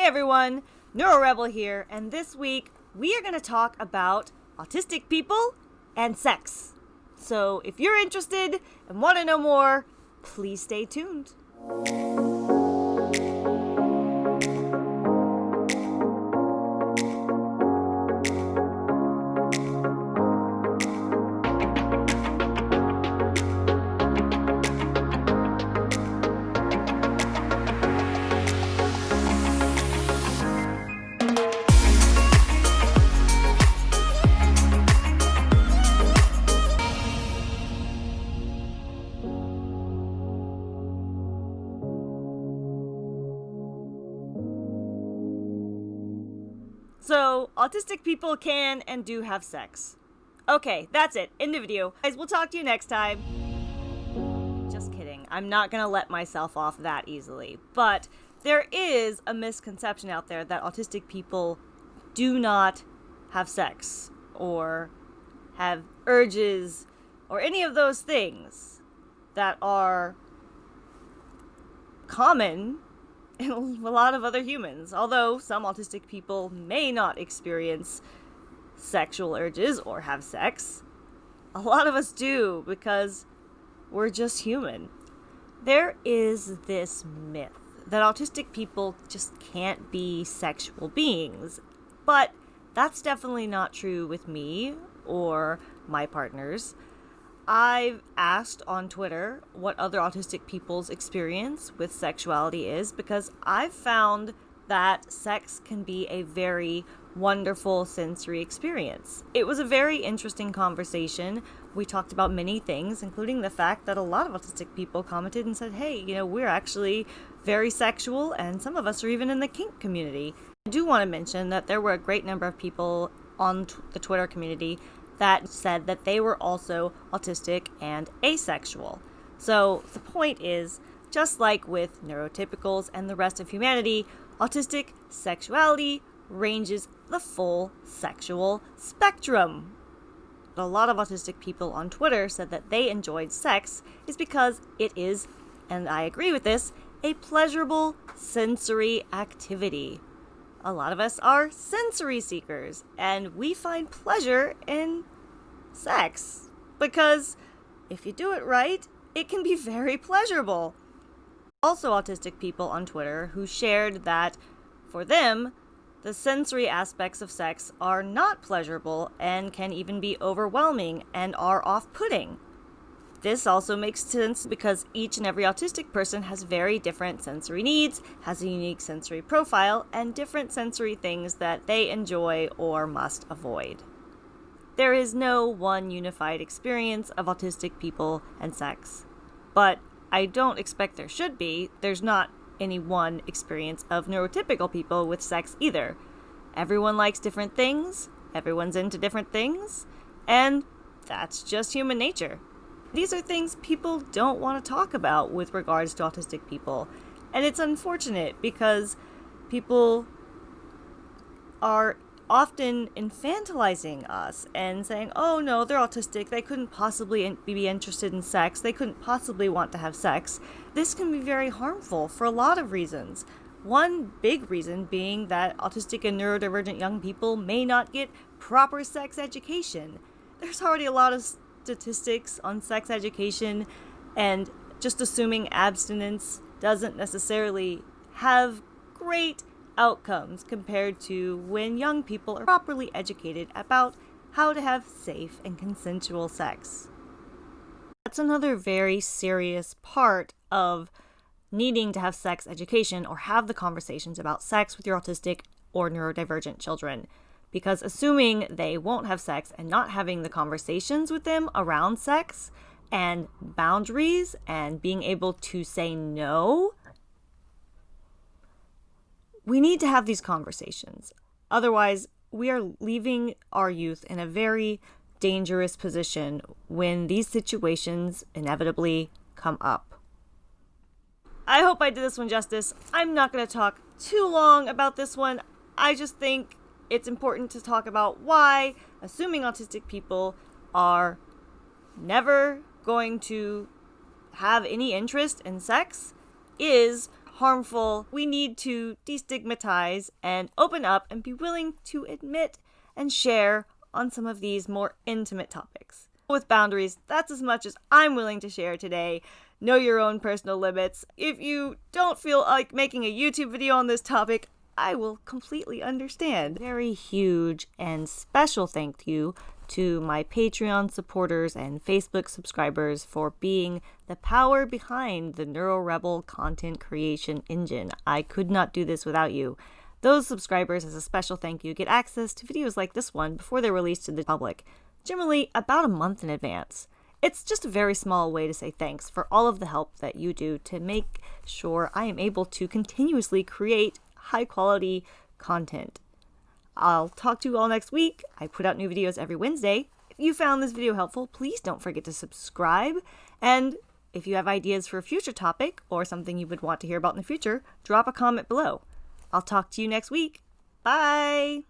Hey everyone, NeuroRebel here, and this week we are going to talk about autistic people and sex. So if you're interested and want to know more, please stay tuned. So, autistic people can and do have sex. Okay, that's it. End the video. Guys, we'll talk to you next time. Just kidding. I'm not gonna let myself off that easily. But there is a misconception out there that autistic people do not have sex or have urges or any of those things that are common a lot of other humans. Although some autistic people may not experience sexual urges or have sex, a lot of us do because we're just human. There is this myth that autistic people just can't be sexual beings, but that's definitely not true with me or my partners. I've asked on Twitter what other autistic people's experience with sexuality is because I've found that sex can be a very wonderful sensory experience. It was a very interesting conversation. We talked about many things, including the fact that a lot of autistic people commented and said, hey, you know, we're actually very sexual, and some of us are even in the kink community. I do want to mention that there were a great number of people on the Twitter community that said that they were also autistic and asexual. So the point is, just like with neurotypicals and the rest of humanity, autistic sexuality ranges the full sexual spectrum. A lot of autistic people on Twitter said that they enjoyed sex is because it is, and I agree with this, a pleasurable sensory activity a lot of us are sensory seekers, and we find pleasure in sex. Because if you do it right, it can be very pleasurable. Also, autistic people on Twitter who shared that for them, the sensory aspects of sex are not pleasurable and can even be overwhelming and are off putting. This also makes sense because each and every autistic person has very different sensory needs, has a unique sensory profile, and different sensory things that they enjoy or must avoid. There is no one unified experience of autistic people and sex. But I don't expect there should be. There's not any one experience of neurotypical people with sex either. Everyone likes different things, everyone's into different things, and that's just human nature. These are things people don't want to talk about with regards to autistic people. And it's unfortunate because people are often infantilizing us and saying, oh no, they're autistic, they couldn't possibly be interested in sex, they couldn't possibly want to have sex. This can be very harmful for a lot of reasons. One big reason being that autistic and neurodivergent young people may not get proper sex education. There's already a lot of statistics on sex education and just assuming abstinence doesn't necessarily have great outcomes compared to when young people are properly educated about how to have safe and consensual sex. That's another very serious part of needing to have sex education or have the conversations about sex with your autistic or neurodivergent children because assuming they won't have sex and not having the conversations with them around sex and boundaries and being able to say no, we need to have these conversations. Otherwise, we are leaving our youth in a very dangerous position when these situations inevitably come up. I hope I did this one justice. I'm not going to talk too long about this one. I just think it's important to talk about why assuming autistic people are never going to have any interest in sex is harmful. We need to destigmatize and open up and be willing to admit and share on some of these more intimate topics. With boundaries, that's as much as I'm willing to share today. Know your own personal limits. If you don't feel like making a YouTube video on this topic, I will completely understand. Very huge and special thank you to my Patreon supporters and Facebook subscribers for being the power behind the NeuroRebel content creation engine. I could not do this without you. Those subscribers, as a special thank you, get access to videos like this one before they're released to the public, generally about a month in advance. It's just a very small way to say thanks for all of the help that you do to make sure I am able to continuously create high quality content. I'll talk to you all next week. I put out new videos every Wednesday. If you found this video helpful, please don't forget to subscribe. And if you have ideas for a future topic or something you would want to hear about in the future, drop a comment below. I'll talk to you next week. Bye!